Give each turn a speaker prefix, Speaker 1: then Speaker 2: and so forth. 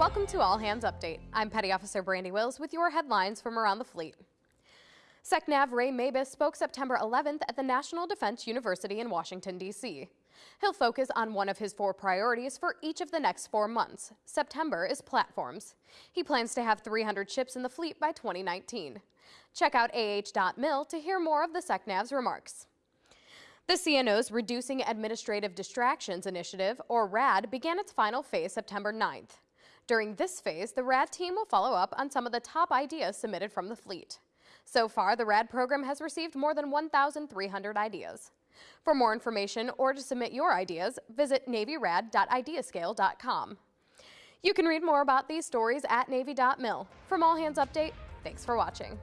Speaker 1: Welcome to All Hands Update. I'm Petty Officer Brandy Wills with your headlines from around the fleet. SecNav Ray Mabus spoke September 11th at the National Defense University in Washington, D.C. He'll focus on one of his four priorities for each of the next four months. September is platforms. He plans to have 300 ships in the fleet by 2019. Check out ah.mil to hear more of the SecNav's remarks. The CNO's Reducing Administrative Distractions Initiative, or RAD, began its final phase September 9th. During this phase, the RAD team will follow up on some of the top ideas submitted from the fleet. So far, the RAD program has received more than 1,300 ideas. For more information or to submit your ideas, visit navyrad.ideascale.com. You can read more about these stories at navy.mil. From All Hands Update, thanks for watching.